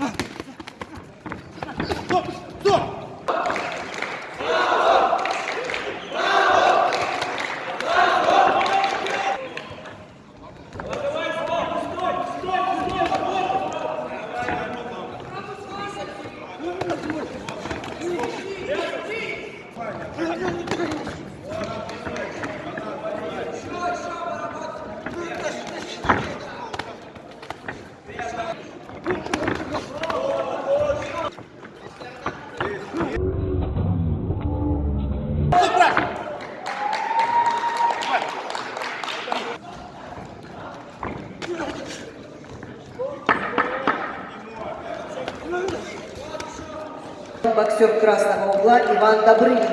Стоп! Стоп! Thank you. Боксер красного угла Иван Добрынин.